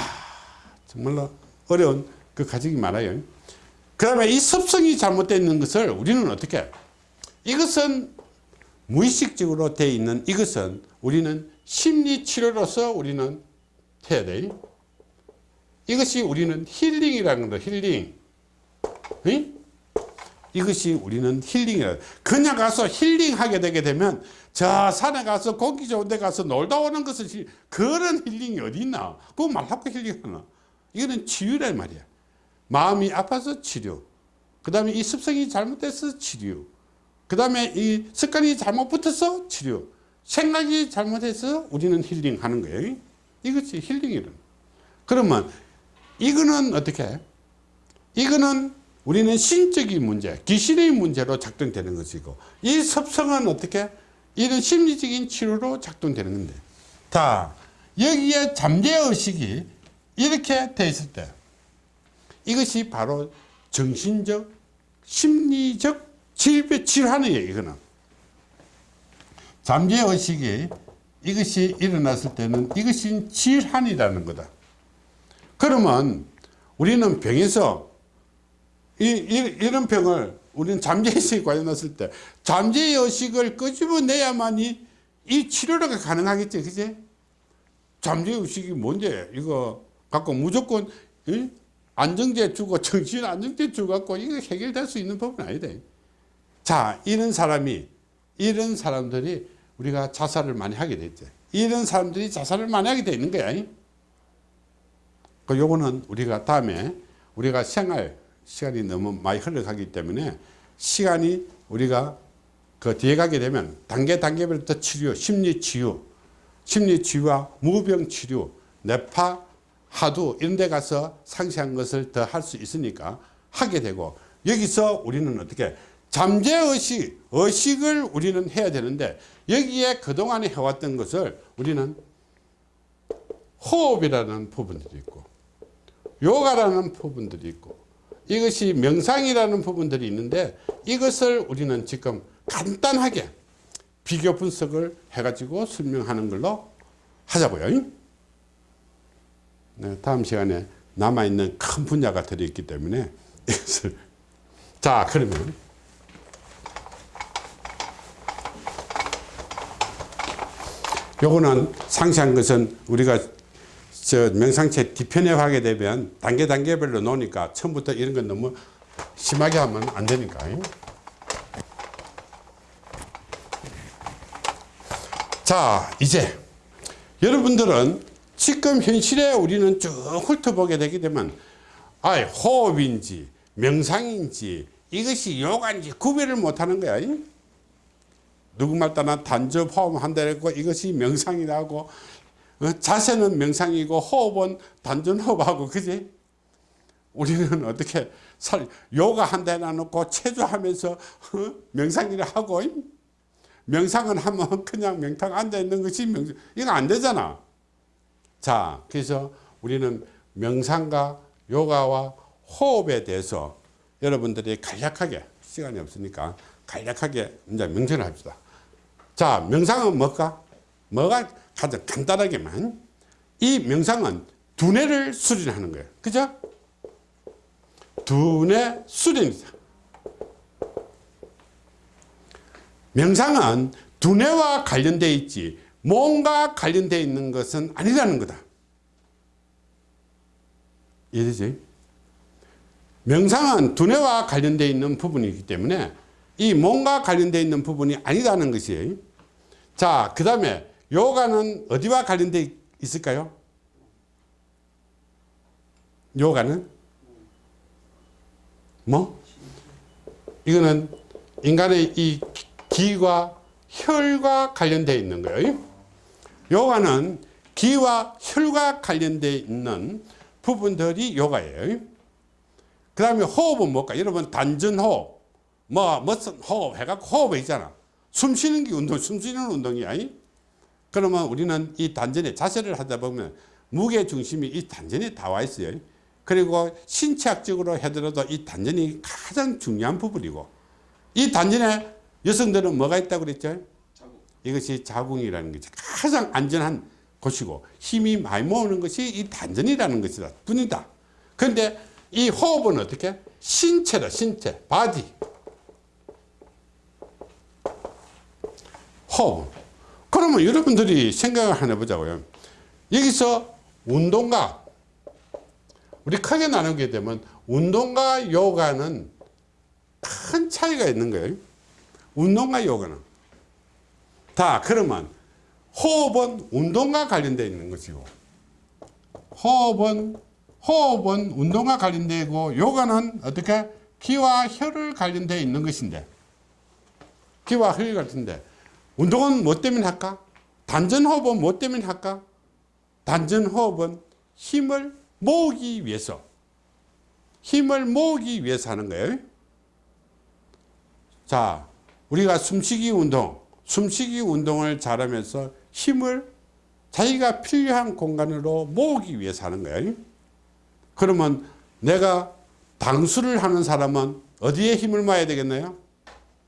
정말로 어려운 그 가정이 많아요. 그 다음에 이 습성이 잘못되어 있는 것을 우리는 어떻게, 이것은 무의식적으로 되어 있는 이것은 우리는 심리치료로서 우리는 해야 돼. 이것이 우리는 힐링이라는 거, 힐링. 응? 이것이 우리는 힐링이라. 그냥 가서 힐링하게 되게 되면 저 산에 가서 공기 좋은 데 가서 놀다 오는 것은 힐- 그런 힐링이 어디 있나? 그거 말하고 힐링하나? 이거는 치유란 말이야. 마음이 아파서 치료. 그 다음에 이 습성이 잘못돼서 치료. 그 다음에 이 습관이 잘못 붙어서 치료. 생각이 잘못해서 우리는 힐링하는 거예요. 이것이 힐링이란. 그러면 이거는 어떻게? 해? 이거는 우리는 신적인 문제, 귀신의 문제로 작동되는 것이고 이 섭성은 어떻게? 이런 심리적인 치료로 작동되는 건데. 자 여기에 잠재의식이 이렇게 돼 있을 때 이것이 바로 정신적 심리적 질병 질환이에요 이거는. 잠재의식이 이것이 일어났을 때는 이것이 질환이라는 거다 그러면 우리는 병에서 이, 이, 이 런 병을 우리는 잠재의식이 관련했을 때 잠재의식을 끄집어내야만이 이 치료가 가능하겠지 그지? 잠재의식이 뭔데? 이거 갖고 무조건 이? 안정제 주고 정신 안정제 주고 갖고 이거 해결될 수 있는 법은 아니다. 자 이런 사람이 이런 사람들이 우리가 자살을 많이 하게 됐죠 이런 사람들이 자살을 많이 하게 되는 거야 그 요거는 우리가 다음에 우리가 생활 시간이 너무 많이 흘러가기 때문에 시간이 우리가 그 뒤에 가게 되면 단계 단계별로 더 치료, 심리 치유, 심리 치유와 무병 치료, 뇌파, 하두 이런 데 가서 상세한 것을 더 할 수 있으니까 하게 되고 여기서 우리는 어떻게 잠재의식, 의식을 우리는 해야 되는데 여기에 그동안에 해왔던 것을 우리는 호흡이라는 부분들이 있고 요가라는 부분들이 있고 이것이 명상이라는 부분들이 있는데 이것을 우리는 지금 간단하게 비교 분석을 해가지고 설명하는 걸로 하자고요. 네, 다음 시간에 남아있는 큰 분야가 들어있기 때문에 이것을 자 그러면 요거는 상세한 것은 우리가 저 명상체 뒤편에 하게 되면 단계 단계별로 놓으니까 처음부터 이런 건 너무 심하게 하면 안 되니까. 자, 이제 여러분들은 지금 현실에 우리는 쭉 훑어보게 되게 되면 아 호흡인지 명상인지 이것이 요가인지 구별을 못하는 거야. 이? 누구 말 따나 단접 호흡 한다고 이것이 명상이라고 어, 자세는 명상이고 호흡은 단전 호흡하고 그지? 우리는 어떻게 살 요가 한다 해놓고 체조하면서 어? 명상이라 하고 이? 명상은 하면 그냥 명탕 앉아 있는 것이 명상 이거 안 되잖아. 자, 그래서 우리는 명상과 요가와 호흡에 대해서 여러분들이 간략하게 시간이 없으니까 간략하게 이제 명전을 합시다. 자, 명상은 뭘까? 뭐가 가장 간단하게만 이 명상은 두뇌를 수련하는 거예요. 그죠? 두뇌 수련이다. 명상은 두뇌와 관련되어 있지 몸과 관련되어 있는 것은 아니라는 거다. 이해되지? 명상은 두뇌와 관련되어 있는 부분이기 때문에 이 몸과 관련되어 있는 부분이 아니라는 것이에요. 자, 그 다음에 요가는 어디와 관련되어 있을까요? 요가는 뭐? 이거는 인간의 이 기와 혈과 관련되어 있는 거예요. 요가는 기와 혈과 관련되어 있는 부분들이 요가예요. 그 다음에 호흡은 뭘까? 여러분 단전호흡, 뭐 무슨 호흡 해갖고 호흡이 있잖아. 숨 쉬는 게 운동, 숨 쉬는 운동이야. 그러면 우리는 이 단전에 자세를 하다 보면 무게 중심이 이 단전에 다 와 있어요. 그리고 신체학적으로 하더라도 이 단전이 가장 중요한 부분이고 이 단전에 여성들은 뭐가 있다고 그랬죠? 이것이 자궁이라는 것이 가장 안전한 곳이고 힘이 많이 모으는 것이 이 단전이라는 것이다. 뿐이다. 그런데 이 호흡은 어떻게? 신체다, 신체, body. 호흡. 그러면 여러분들이 생각을 하나 보자고요. 여기서 운동과 우리 크게 나누게 되면 운동과 요가는 큰 차이가 있는 거예요. 운동과 요가는. 자, 그러면 호흡은 운동과 관련되어 있는 것이고, 호흡은, 호흡은 운동과 관련되고, 요가는 어떻게? 기와 혈을 관련되어 있는 것인데, 기와 혈이 같은데, 운동은 뭐 때문에 할까? 단전 호흡은 뭐 때문에 할까? 단전 호흡은 힘을 모으기 위해서, 힘을 모으기 위해서 하는 거예요. 자, 우리가 숨쉬기 운동, 숨쉬기 운동을 잘하면서 힘을 자기가 필요한 공간으로 모으기 위해서 하는 거예요. 그러면 내가 당수를 하는 사람은 어디에 힘을 모아야 되겠나요?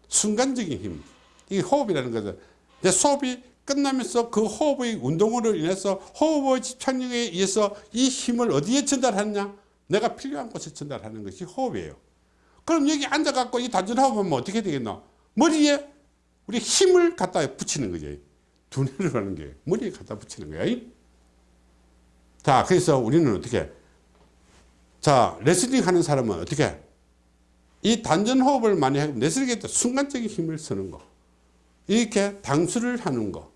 순간적인 힘. 이게 호흡이라는 거죠. 내 호흡이 끝나면서 그 호흡의 운동으로 인해서 호흡의 집착력에 의해서 이 힘을 어디에 전달하느냐? 내가 필요한 곳에 전달하는 것이 호흡이에요. 그럼 여기 앉아갖고 이 단전 호흡하면 어떻게 되겠나? 머리에 우리 힘을 갖다 붙이는 거죠. 두뇌를 하는 게 머리에 갖다 붙이는 거야. 자, 그래서 우리는 어떻게? 자, 레슬링 하는 사람은 어떻게? 이 단전 호흡을 많이 하고 레슬링에 순간적인 힘을 쓰는 거. 이렇게 당수를 하는 거.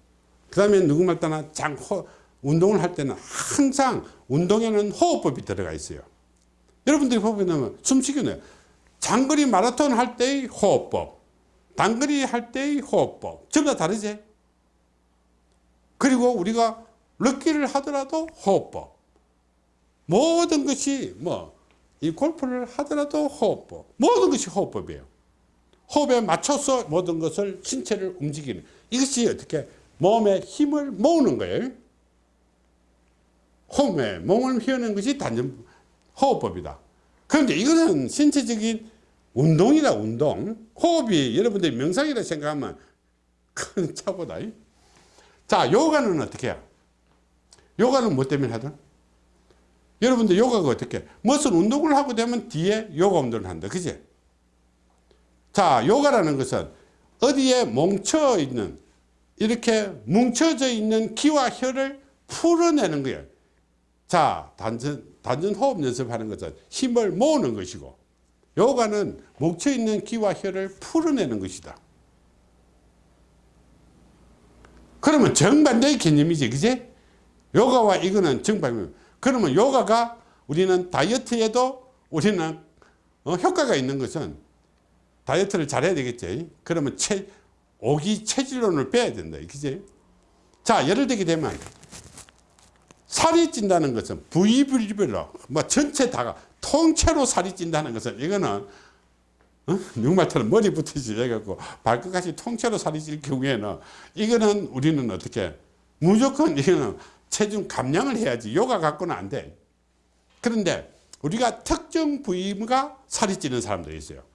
그 다음에 누구 말 따나 장, 호, 운동을 할 때는 항상 운동에는 호흡법이 들어가 있어요. 여러분들이 보면 숨쉬기는 장거리 마라톤 할 때의 호흡법, 단거리 할 때의 호흡법 전부 다 다르지? 그리고 우리가 럭기를 하더라도 호흡법 모든 것이 뭐 이 골프를 하더라도 호흡법 모든 것이 호흡법이에요 호흡에 맞춰서 모든 것을 신체를 움직이는 이것이 어떻게 몸에 힘을 모으는 거예요. 호흡에 몸을 휘어는 것이 단전 호흡법이다. 그런데 이것은 신체적인 운동이다 운동. 호흡이 여러분들이 명상이라 생각하면 큰 차보다. 자 요가는 어떻게 해요? 요가는 뭐 때문에 하든. 여러분들 요가가 어떻게? 무슨 운동을 하고 되면 뒤에 요가 운동을 한다. 그지 자 요가라는 것은 어디에 뭉쳐 있는 이렇게 뭉쳐져 있는 기와 혈을 풀어내는 거예요 자 단전, 단전 호흡 연습하는 것은 힘을 모으는 것이고 요가는 뭉쳐있는 기와 혈을 풀어내는 것이다. 그러면 정반대의 개념이지, 그지? 요가와 이거는 정반입니다. 그러면 요가가 우리는 다이어트에도 우리는 어, 효과가 있는 것은 다이어트를 잘해야 되겠지. 그러면 체, 오기 체질론을 빼야 된다. 그지? 자, 예를 들게 되면 살이 찐다는 것은 부위별로 뭐 전체 다가 통째로 살이 찐다는 것은 이거는 어? 육말처럼 머리부터 시작해갖고 발끝까지 통째로 살이 찔 경우에는 이거는 우리는 어떻게 무조건 이거는 체중 감량을 해야지 요가 갖고는 안 돼. 그런데 우리가 특정 부위가 살이 찌는 사람들이 있어요.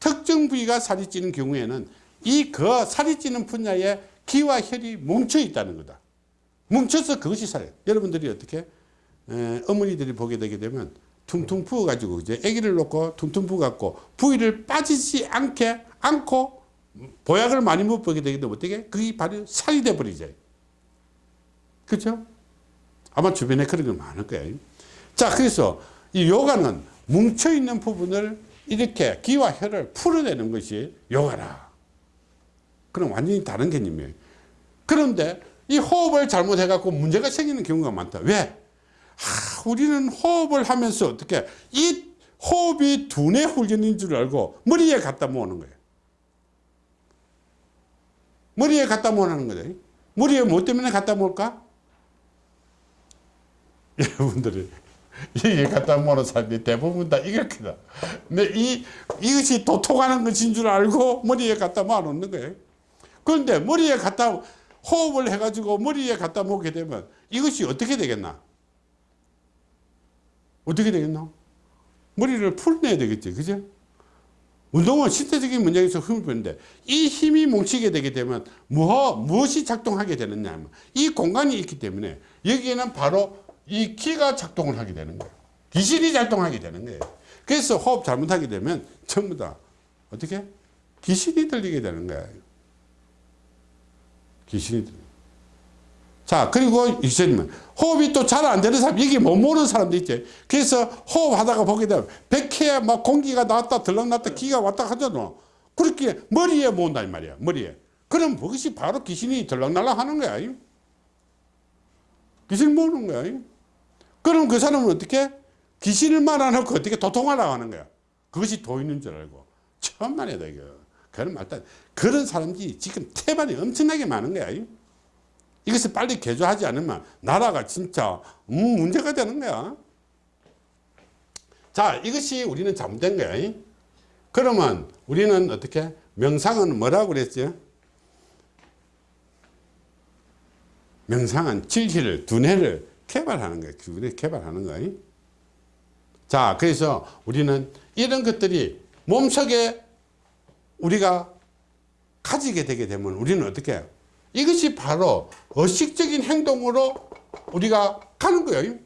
특정 부위가 살이 찌는 경우에는 이 그 살이 찌는 분야에 기와 혈이 뭉쳐 있다는 거다. 뭉쳐서 그것이 살. 여러분들이 어떻게 에, 어머니들이 보게 되게 되면 퉁퉁 부어 가지고 이제 아기를 놓고 퉁퉁 부어 갖고 부위를 빠지지 않게 않고 보약을 많이 못 보게 되게 되면 어떻게 그게 바로 살이 돼 버리죠. 그렇죠? 아마 주변에 그런 게 많을 거예요. 자, 그래서 이 요가는 뭉쳐 있는 부분을 이렇게 기와 혈을 풀어내는 것이 요가라. 그럼 완전히 다른 개념이에요. 그런데 이 호흡을 잘못해갖고 문제가 생기는 경우가 많다. 왜? 하, 우리는 호흡을 하면서 어떻게 이 호흡이 두뇌 훈련인 줄 알고 머리에 갖다 모으는 거예요. 머리에 갖다 모으는 거죠. 머리에 뭐 때문에 갖다 모을까? 여러분들이 여기에 갖다 모으는 사람들이 대부분 다 이렇게다. 근데 이, 이것이 도통하는 것인 줄 알고 머리에 갖다 모아놓는 거예요. 그런데 머리에 갖다 호흡을 해가지고 머리에 갖다 놓게 되면 이것이 어떻게 되겠나? 어떻게 되겠나? 머리를 풀어내야 되겠지. 그죠? 운동은 신체적인 문제에서 힘을 빼는데 이 힘이 뭉치게 되게 되면 뭐, 무엇이 작동하게 되느냐 하면 이 공간이 있기 때문에 여기에는 바로 이 기가 작동을 하게 되는 거예요. 기신이 작동하게 되는 거예요. 그래서 호흡 잘못하게 되면 전부 다 어떻게? 기신이 들리게 되는 거예요. 귀신이 들려. 자, 그리고 이제는 호흡이 또 잘 안 되는 사람, 여기 못 모르는 사람도 있지. 그래서 호흡하다가 보게 되면 백해에 막 공기가 나왔다 들락났다 기가 왔다 하잖아. 그렇게 머리에 모은다, 이 말이야. 머리에. 그럼 그것이 바로 귀신이 들락날락 하는 거야. 귀신 모으는 거야. 그럼 그 사람은 어떻게? 귀신을 말아놓고 어떻게 도통하라고 하는 거야. 그것이 도있는 줄 알고. 천만에 되게. 그런 말단 그런 사람들이 지금 태반이 엄청나게 많은 거야. 이것을 빨리 개조하지 않으면 나라가 진짜 음, 문제가 되는 거야. 자, 이것이 우리는 잘못된 거야. 그러면 우리는 어떻게? 명상은 뭐라고 그랬죠? 명상은 질기를, 두뇌를 개발하는 거야. 두뇌 개발하는 거야. 자, 그래서 우리는 이런 것들이 몸속에 우리가 가지게 되게 되면 우리는 어떻게 해요? 이것이 바로 의식적인 행동으로 우리가 가는 거예요.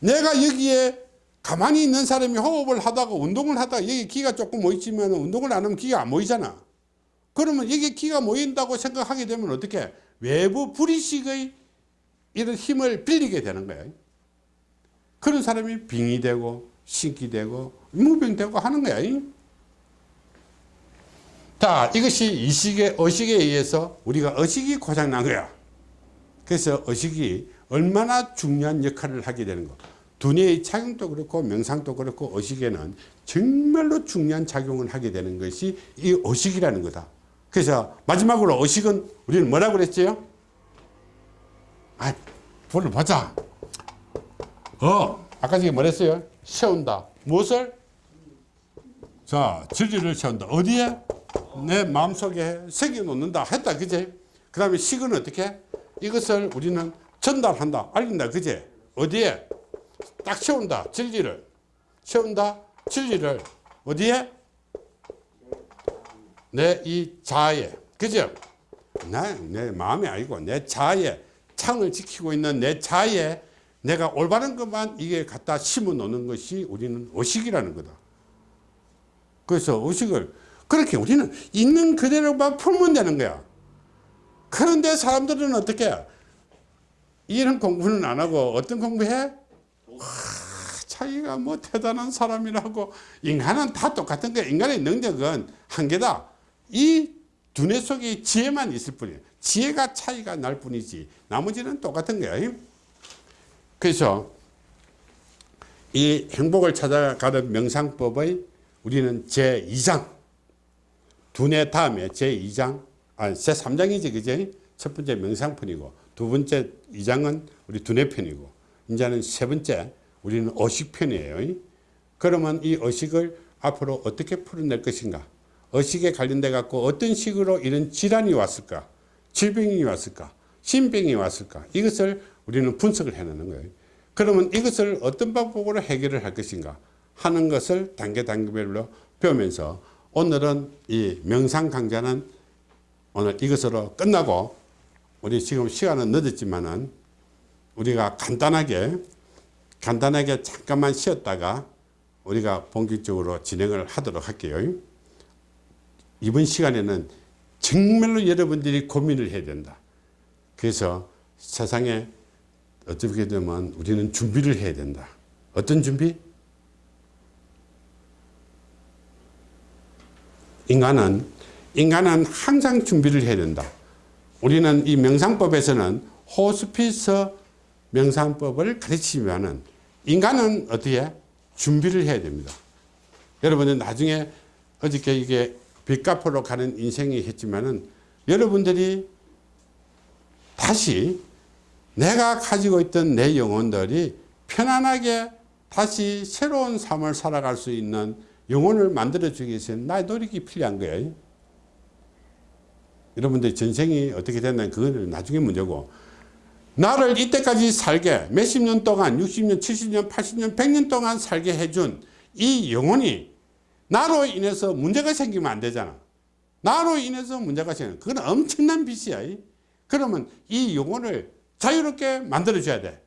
내가 여기에 가만히 있는 사람이 호흡을 하다가 운동을 하다가 여기 기가 조금 모이지만 운동을 안 하면 기가 안 모이잖아. 그러면 여기 기가 모인다고 생각하게 되면 어떻게 외부 불의식의 이런 힘을 빌리게 되는 거예요. 그런 사람이 빙이 되고 신기 되고 무병 되고 하는 거야. 자, 이것이 이식의 의식에 의해서 우리가 의식이 고장난 거야. 그래서 의식이 얼마나 중요한 역할을 하게 되는 거. 두뇌의 작용도 그렇고 명상도 그렇고 의식에는 정말로 중요한 작용을 하게 되는 것이 이 의식이라는 거다. 그래서 마지막으로 의식은 우리는 뭐라고 그랬지요? 아, 불러보자. 어, 아까 전에 뭐랬어요? 세운다. 무엇을? 자, 진리를 세운다. 어디에? 내 마음속에 새겨 놓는다 했다 그제 그 다음에 식은 어떻게 이것을 우리는 전달한다 알린다 그제 어디에 딱 세운다 진리를 세운다 진리를 어디에 내 이 자아에 그죠 나내 마음이 아니고 내 자아에 창을 지키고 있는 내 자아에 내가 올바른 것만 이게 갖다 심어 놓는 것이 우리는 의식이라는 거다 그래서 의식을 그렇게 우리는 있는 그대로만 풀면 되는 거야. 그런데 사람들은 어떻게 해? 이런 공부는 안 하고 어떤 공부해? 와, 자기가 뭐 대단한 사람이라고 인간은 다 똑같은 거야. 인간의 능력은 한계다. 이 두뇌 속에 지혜만 있을 뿐이에요. 지혜가 차이가 날 뿐이지 나머지는 똑같은 거예요. 그래서 이 행복을 찾아가는 명상법의 우리는 제2장 두뇌 다음에 제2장 아니 제3장이지 그제 첫 번째 명상편이고 두 번째 2장은 우리 두뇌편이고 이제는 세 번째 우리는 의식편이에요. 그러면 이 의식을 앞으로 어떻게 풀어낼 것인가? 의식에 관련돼 갖고 어떤 식으로 이런 질환이 왔을까 질병이 왔을까? 신병이 왔을까? 이것을 우리는 분석을 해내는 거예요. 그러면 이것을 어떤 방법으로 해결을 할 것인가 하는 것을 단계 단계별로 배우면서 오늘은 이 명상 강좌는 오늘 이것으로 끝나고 우리 지금 시간은 늦었지만은 우리가 간단하게 간단하게 잠깐만 쉬었다가 우리가 본격적으로 진행을 하도록 할게요. 이번 시간에는 정말로 여러분들이 고민을 해야 된다. 그래서 세상에 어떻게 되면 우리는 준비를 해야 된다. 어떤 준비? 인간은 인간은 항상 준비를 해야 된다. 우리는 이 명상법에서는 호스피스 명상법을 가르치면은 인간은 어떻게 준비를 해야 됩니다. 여러분은 나중에 어저께 이게 빚 갚으러 가는 인생이 했지만은 여러분들이 다시 내가 가지고 있던 내 영혼들이 편안하게 다시 새로운 삶을 살아갈 수 있는 영혼을 만들어주기 위해서는 나의 노력이 필요한 거예요. 여러분들 전생이 어떻게 됐나 그거는 나중에 문제고 나를 이때까지 살게 몇십 년 동안 60년 70년 80년 100년 동안 살게 해준 이 영혼이 나로 인해서 문제가 생기면 안 되잖아 나로 인해서 문제가 생기면 그건 엄청난 빚이야 그러면 이 영혼을 자유롭게 만들어 줘야 돼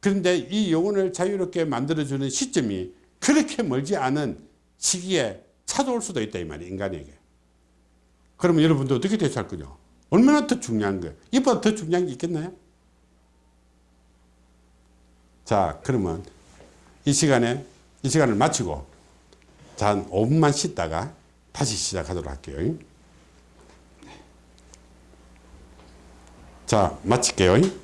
그런데 이 영혼을 자유롭게 만들어 주는 시점이 그렇게 멀지 않은 시기에 찾아올 수도 있다 이 말이야 인간에게 그러면 여러분들 어떻게 대처할 거죠? 얼마나 더 중요한 거예요? 이보다 더 중요한 게 있겠나요? 자, 그러면 이 시간에, 이 시간을 마치고, 자, 한 5분만 쉬다가 다시 시작하도록 할게요. 자, 마칠게요.